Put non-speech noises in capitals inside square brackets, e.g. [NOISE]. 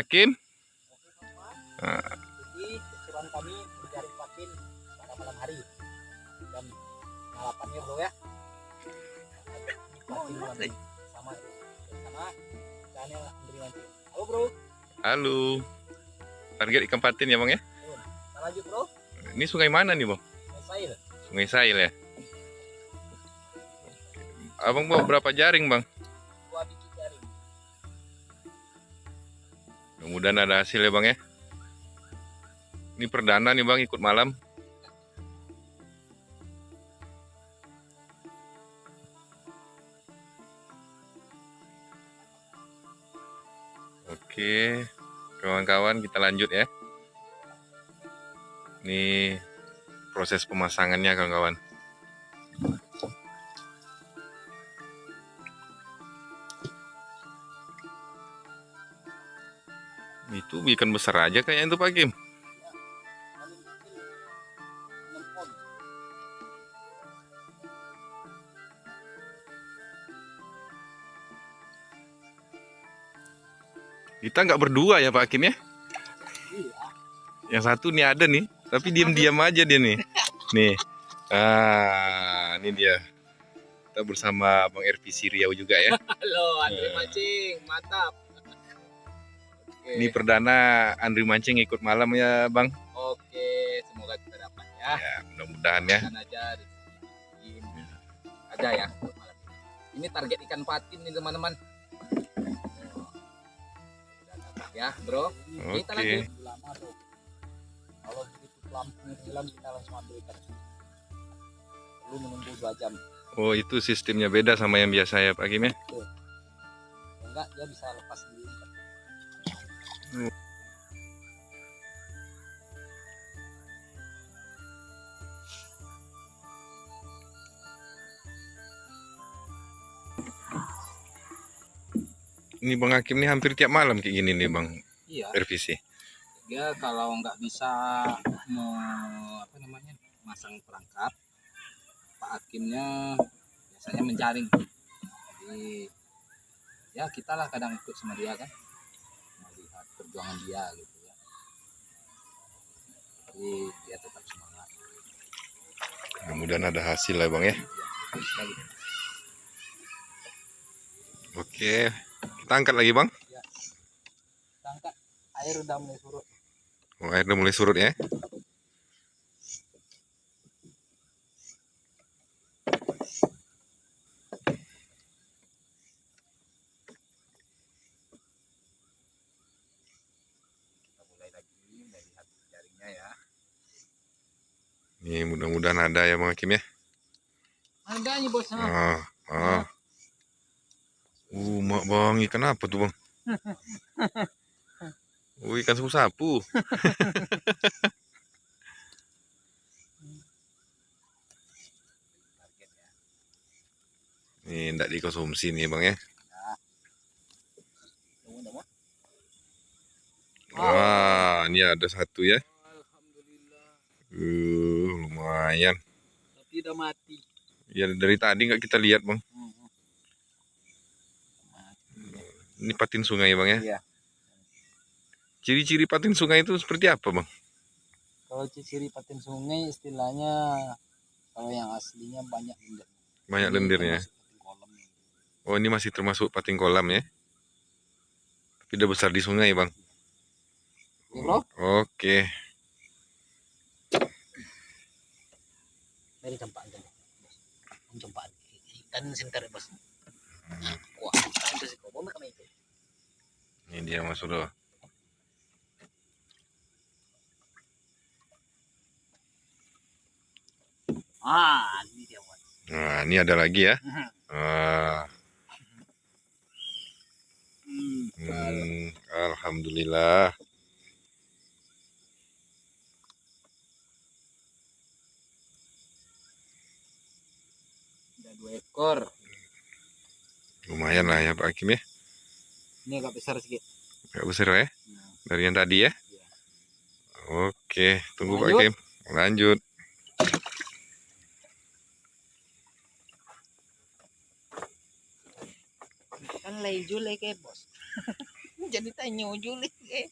Hakim. Nah. Jadi keseruan kami mencari patin pada malam hari jam 8 ya bro ya. Patin malam sama sama channel Andri Mancing. Halo bro, Halo. Target ikan patin ya bang ya? kita lanjut bro. Ini sungai mana nih bang? Saya Sungai Sail ya? Abang bawa berapa jaring bang? Mudah-mudahan ada hasil ya bang ya. Ini perdana nih bang ikut malam. Oke, kawan-kawan kita lanjut ya. Ini proses pemasangannya kawan-kawan. Itu ikan besar aja kayaknya itu Pak Kim. Paling kecil 6 on. Kita nggak berdua ya Pak Kim ya. Iya. Yang satu nih ada nih, tapi diam-diam aja dia nih. Nih. Ah, ini dia. Kita bersama Bang RV Riau juga ya. Halo Andri Ya. Mancing, mantap. Oke. Ini perdana Andri Mancing ikut malam ya Bang. Oke, semoga kita dapat ya. Ya, mudah-mudahan ya. Aja aja ya malam ini. Ini target ikan patin nih teman-teman. Ya, Bro. Kita Oke. lanjut. Lama tuh. Kalau begitu lampu hilang kita langsung ambil ikan. Perlu menunggu 2 jam. Oh, itu sistemnya beda sama yang biasa ya Pak Kim ya. Enggak, dia bisa lepas sendiri. Ini Bang Hakim nih hampir tiap malam kayak gini nih Bang Iya, RVC. dia kalau nggak bisa me- apa namanya masang perangkap, Pak Hakimnya biasanya menjaring. Jadi ya kita lah kadang ikut sama dia kan, perjuangan dia gitu ya. Jadi dia tetap semangat. Mudah-mudahan ada hasil lah Bang ya. Ya. Oke. Kita angkat lagi Bang. Kita angkat air udah mulai surut. Oh, airnya mulai surut ya. Kita mulai lagi melihat jaringnya ya. Nih mudah-mudahan ada ya Bang Hakim ya. Ada nih bos. Ah, ah. Uh, mak bang, ikan apa tuh bang? [LAUGHS] Oh, ikan sapu-sapu. Target [LAUGHS] ya. Nih, tidak dikonsumsi nih bang ya. Tunggu. Wah, ini ada satu ya. Lumayan. Tapi udah mati. Ya dari tadi nggak kita lihat bang. Mati. Ini patin sungai bang ya. Iya. Ciri-ciri patin sungai itu seperti apa bang? Kalau ciri patin sungai istilahnya kalau yang aslinya banyak lendir. Banyak lendirnya. Oh, ini masih termasuk patin kolam ya. Tapi udah besar di sungai bang. Oke bro, Oke. dari sinter bos. Wah, itu sih kami itu. Ini dia mas Bro. Ah, ini dia bos. Nah, ini ada lagi ya. Ah, Hmm. hmm, Alhamdulillah. Dua ekor. Lumayan lah ya Pak Hakim ya. Ini agak besar sedikit. Gak besar ya. Nah, Dari yang tadi ya. Iya. Oke, tunggu Pak Lanjut. Hakim. Lanjut. kan lejul kayak bos. [LAUGHS] jadi tanya Juli eh